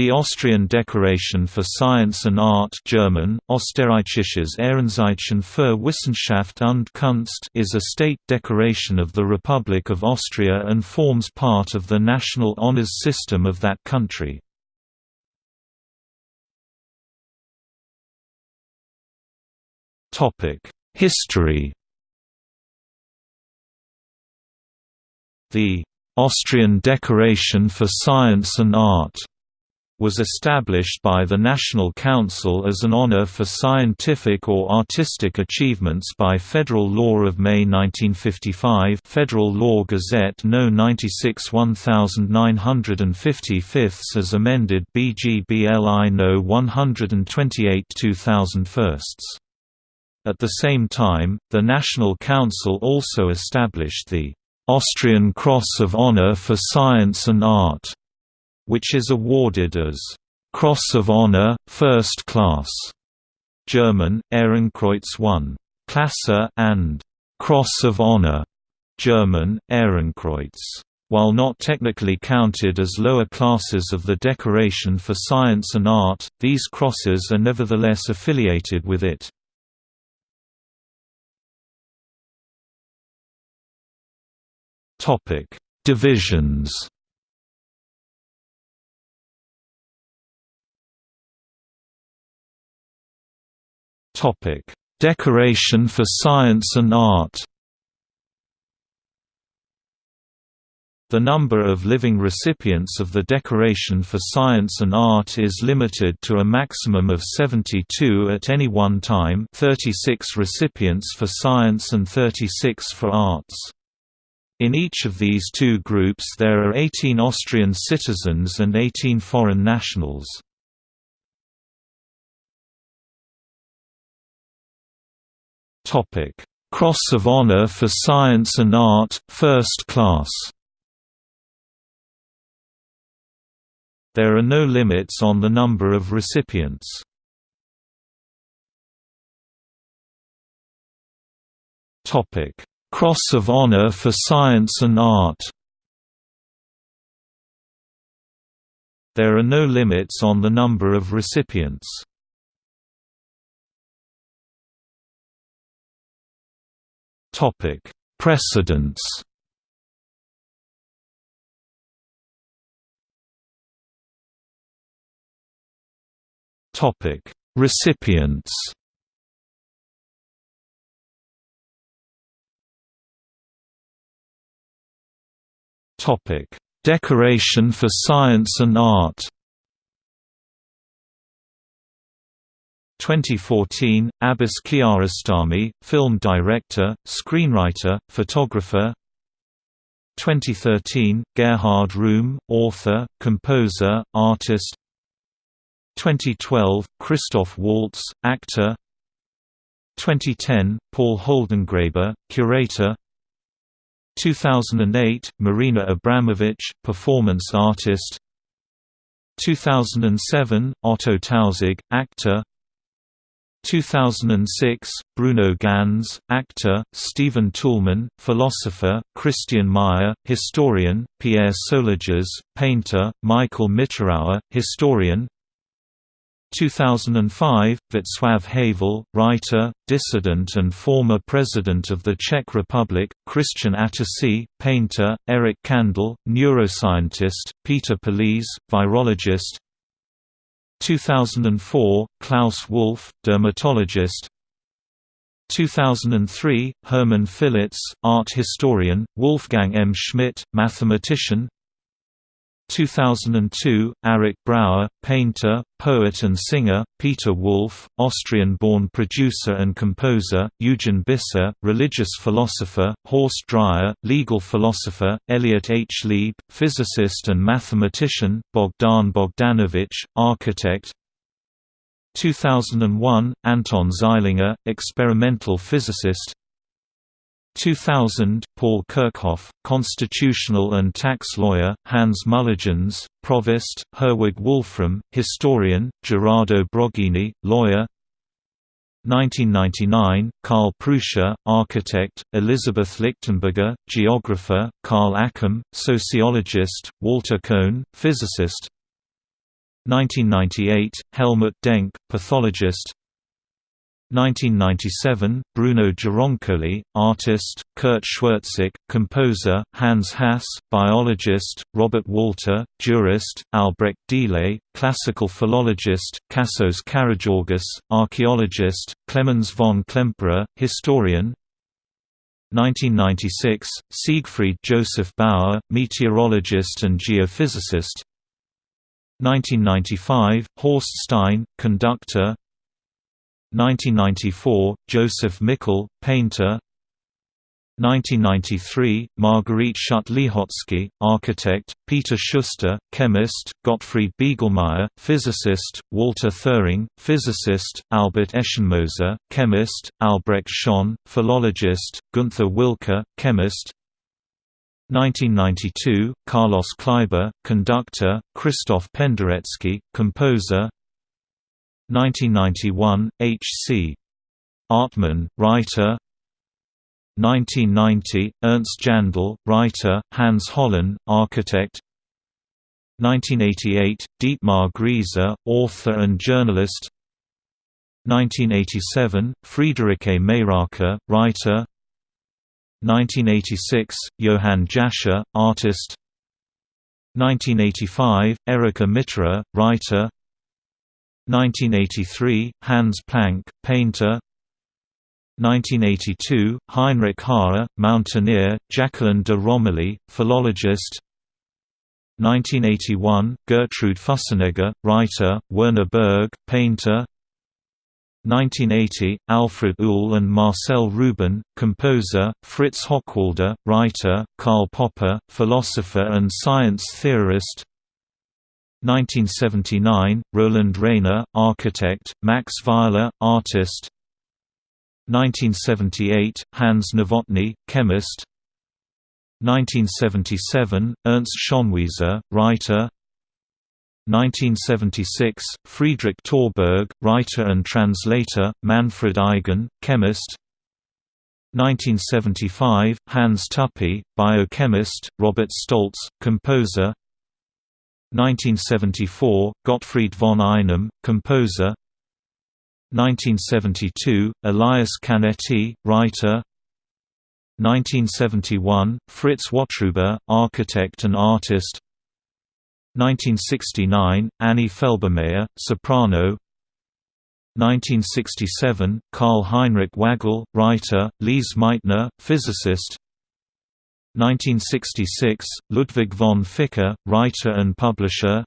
The Austrian Decoration for Science and Art German, Österreichisches Ehrenzeichen für Wissenschaft und Kunst is a state decoration of the Republic of Austria and forms part of the national honours system of that country. History The Austrian Decoration for Science and Art was established by the National Council as an honor for scientific or artistic achievements by Federal Law of May 1955 Federal Law Gazette No. 96 1955 as amended BGBLI No. 128 2001. At the same time, the National Council also established the Austrian Cross of Honor for Science and Art which is awarded as Cross of Honor, First Class, German, Ehrenkreuz 1. Klasse and Cross of Honor, German, Ehrenkreuz. While not technically counted as lower classes of the decoration for science and art, these crosses are nevertheless affiliated with it. Divisions Topic: Decoration for Science and Art. The number of living recipients of the Decoration for Science and Art is limited to a maximum of 72 at any one time 36 recipients for science and 36 for arts. In each of these two groups there are 18 Austrian citizens and 18 foreign nationals. Topic: Cross of Honor for Science and Art, First Class. There are no limits on the number of recipients. Topic: Cross of Honor for Science and Art. There are no limits on the number of recipients. Topic: Precedents. Topic: Recipients. Topic: Decoration for Science and Art. 2014, Abbas Kiarostami, film director, screenwriter, photographer. 2013, Gerhard Rühm, author, composer, artist. 2012, Christoph Waltz, actor. 2010, Paul Holdengräber, curator. 2008, Marina Abramovich, performance artist. 2007, Otto Tausig, actor 2006, Bruno Ganz, actor, Stephen Toulmin, philosopher, Christian Meyer, historian, Pierre Soulages, painter, Michael Mitterauer, historian. 2005, Václav Havel, writer, dissident and former President of the Czech Republic, Christian Attersee, painter, Eric Kandel, neuroscientist, Peter Palese, virologist 2004, Klaus Wolff, dermatologist 2003, Hermann Fillitz, art historian, Wolfgang M. Schmidt, mathematician 2002, Arik Brauer, painter, poet and singer, Peter Wolf, Austrian-born producer and composer, Eugen Biser, religious philosopher, Horst Dreier, legal philosopher, Elliot H. Lieb, physicist and mathematician, Bogdan Bogdanovich, architect 2001, Anton Zeilinger, experimental physicist 2000, Paul Kirchhof, constitutional and tax lawyer, Hans Mulligens, provost, Herwig Wolfram, historian, Gerardo Broggini, lawyer. 1999, Karl Prussia, architect, Elizabeth Lichtenberger, geographer, Karl Acham, sociologist, Walter Kohn, physicist. 1998, Helmut Denk, pathologist 1997, Bruno Gironcoli, artist, Kurt Schwertsik, composer, Hans Hass, biologist, Robert Walter, jurist, Albrecht Delay, classical philologist, Vassos Karageorghis, archaeologist, Clemens von Klemperer, historian. 1996, Siegfried Joseph Bauer, meteorologist and geophysicist. 1995, Horst Stein, conductor 1994, Joseph Mikl, painter 1993, Margarete Schütte-Lihotzky, architect, Peter Schuster, chemist, Gottfried Biegelmeier, physicist, Walter Thirring, physicist, Albert Eschenmoser, chemist, Albrecht Schöne, philologist, Gunther Wilke, chemist 1992, Carlos Kleiber, conductor, Christoph Penderecki, composer 1991, H. C. Artmann, writer. 1990, Ernst Jandl, writer, Hans Hollein, architect. 1988, Dietmar Grieser, author and journalist. 1987, Friedrich Friederike Mayröcker, writer. 1986, Johann Jascher, artist. 1985, Erika Mitra, writer 1983, Hans Planck, painter. 1982, Heinrich Harrer, mountaineer, Jacqueline de Romilly, philologist. 1981, Gertrude Fussenegger, writer, Werner Berg, painter. 1980, Alfred Uhl and Marcel Rubin, composer, Fritz Hochwalder, writer, Karl Popper, philosopher and science theorist 1979, Roland Rainer, architect, Max Weiler, artist. 1978, Hans Nowotny, chemist. 1977, Ernst Schonwieser, writer. 1976, Friedrich Torberg, writer and translator, Manfred Eigen, chemist. 1975, Hans Tuppy, biochemist, Robert Stolz, composer 1974, Gottfried von Einem, composer. 1972, Elias Canetti, writer. 1971, Fritz Wotruba, architect and artist. 1969, Annie Felbermayr, soprano. 1967, Karl Heinrich Waggerl, writer, Lise Meitner, physicist 1966, Ludwig von Ficker, writer and publisher.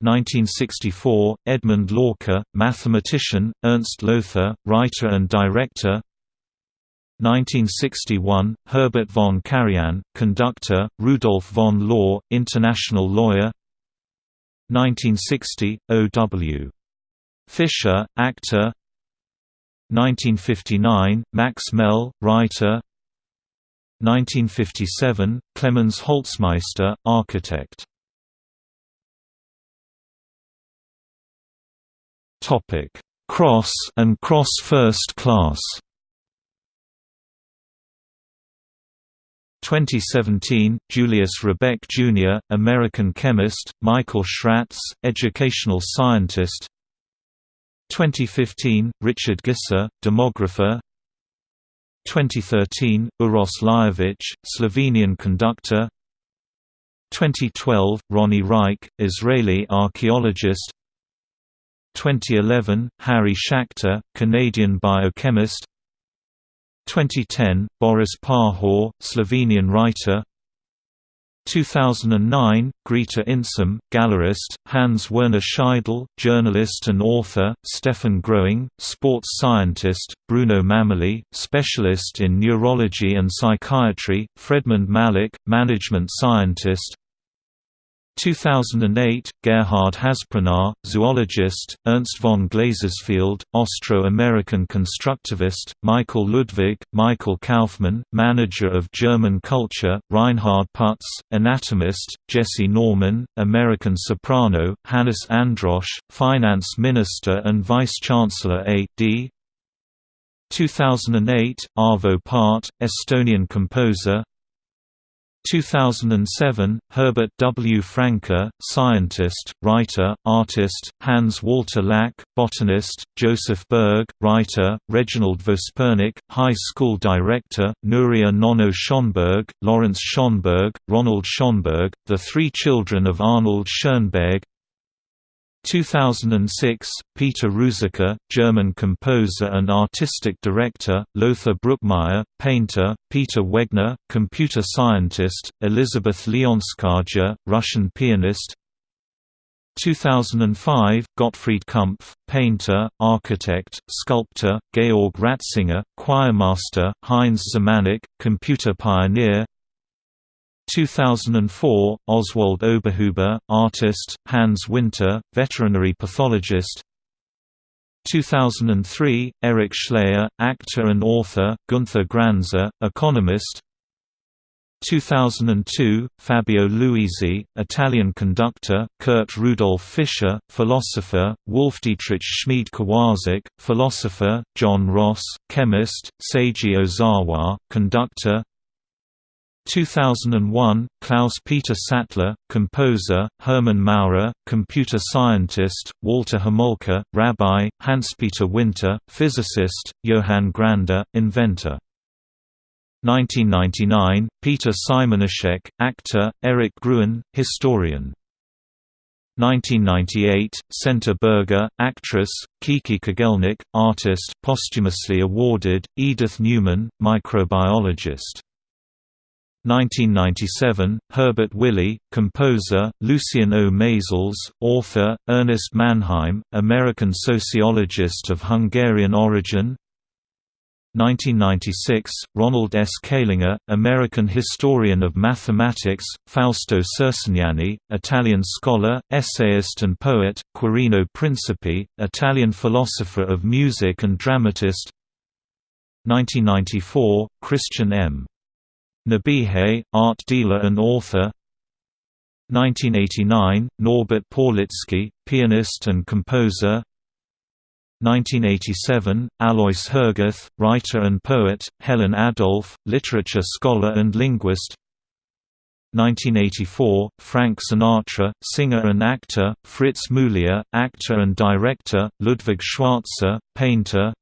1964, Edmund Hlawka, mathematician, Ernst Lothar, writer and director. 1961, Herbert von Karajan, conductor, Rudolf von Law, international lawyer. 1960, O.W. Fischer, actor. 1959, Max Mell, writer 1957, Clemens Holzmeister, architect. Topic: Cross and Cross First Class. 2017, Julius Rebek Jr., American chemist, Michael Schratz, educational scientist 2015, Richard Gisser, demographer 2013, Uros Lajovic, Slovenian conductor. 2012, Ronnie Reich, Israeli archaeologist. 2011, Harry Schachter, Canadian biochemist. 2010, Boris Pahor, Slovenian writer 2009, Grita Insam, gallerist, Hans Werner Scheidel, journalist and author, Stefan Groing, sports scientist, Bruno Mamoli, specialist in neurology and psychiatry, Fredmund Malik, management scientist, 2008, Gerhard Haszprunar, zoologist, Ernst von Glasersfeld, Austro-American constructivist, Michael Ludwig, Michael Kaufmann, manager of German culture, Reinhard Putz, anatomist, Jessye Norman, American soprano, Hannes Androsch, finance minister and vice-chancellor A.D. 2008, Arvo Pärt, Estonian composer 2007, Herbert W. Franke, scientist, writer, artist, Hans Walter Lack, botanist, Joseph Berg, writer, Reginald Vospernik, high school director, Nuria Nono Schoenberg, Lawrence Schoenberg, Ronald Schoenberg, the three children of Arnold Schoenberg 2006, Peter Ruzicka, German composer and artistic director, Lothar Bruckmeier, painter, Peter Wegner, computer scientist, Elizabeth Leonskaja, Russian pianist. 2005, Gottfried Kumpf, painter, architect, sculptor, Georg Ratzinger, choirmaster, Heinz Zemanek, computer pioneer 2004, Oswald Oberhuber, artist, Hans Winter, veterinary pathologist. 2003, Eric Schleyer, actor and author, Gunther Granzer, economist. 2002, Fabio Luisi, Italian conductor, Kurt Rudolf Fischer, philosopher, Wolf-Dietrich Schmied-Kowarzik, philosopher, John Ross, chemist, Seiji Ozawa, conductor 2001, Klaus-Peter Sattler, composer, Hermann Maurer, computer scientist, Walter Homolka, rabbi, Hans-Peter Winter, physicist, Johann Grander, inventor. 1999, Peter Simonischek, actor, Eric Gruen, historian. 1998, Senta Berger, actress, Kiki Kogelnik, artist posthumously awarded, Edith Newman, microbiologist. 1997, Herbert Willi, composer, Lucien O. Maisels, author, Ernest Mannheim, American sociologist of Hungarian origin 1996, Ronald S. Calinger, American historian of mathematics, Fausto Cercignani, Italian scholar, essayist and poet, Quirino Principi, Italian philosopher of music and dramatist 1994, Christian M. Nebehay, art dealer and author. 1989, Norbert Pawlitzki, pianist and composer. 1987, Alois Hergouth, writer and poet, Helen Adolf, literature scholar and linguist. 1984, Frank Sinatra, singer and actor, Fritz Muliar, actor and director, Ludwig Schwarzer, painter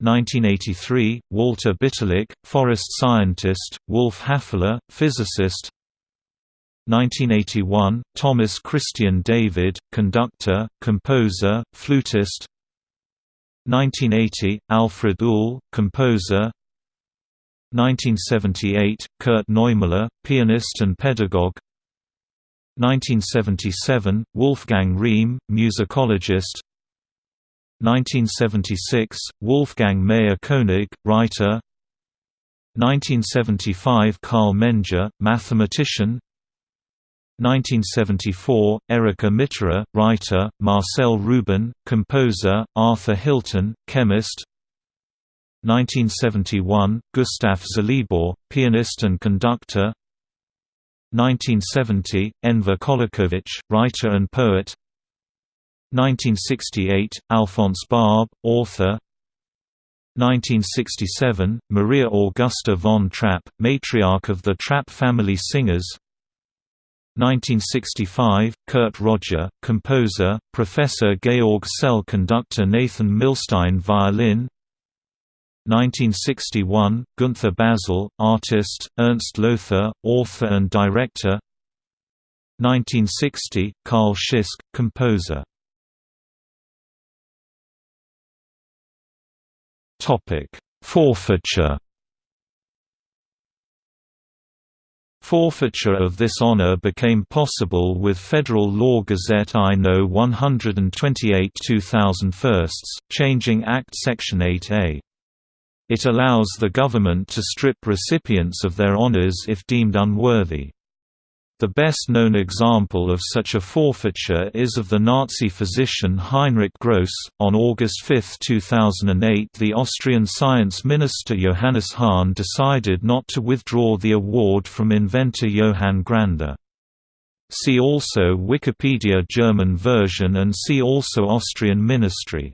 1983, Walter Bitterlich, forest scientist, Wolf Häfele, physicist. 1981, Thomas Christian David, conductor, composer, flutist. 1980, Alfred Uhl, composer. 1978, Kurt Neumüller, pianist and pedagogue. 1977, Wolfgang Rehm, musicologist 1976, Wolfgang Mayer-Koenig, writer. 1975 Karl Menger, mathematician. 1974, Erika Mitterer, writer, Marcel Rubin, composer, Arthur Hilton, chemist. 1971, Gustav Zelibor, pianist and conductor. 1970, Enver Kolakovich, writer and poet 1968, Alphonse Barbe, author. 1967, Maria Augusta von Trapp, matriarch of the Trapp family singers. 1965, Kurt Roger, composer, Professor Georg Szell conductor Nathan Milstein violin. 1961, Gunther Basel, artist, Ernst Lothar, author and director. 1960, Carl Schisk, composer Topic: Forfeiture. Forfeiture of this honor became possible with Federal Law Gazette I No. 128 2001, changing Act Section 8A. It allows the government to strip recipients of their honors if deemed unworthy. The best-known example of such a forfeiture is of the Nazi physician Heinrich Gross. On August 5, 2008 the Austrian science minister Johannes Hahn decided not to withdraw the award from inventor Johann Grander. See also Wikipedia German version and see also Austrian ministry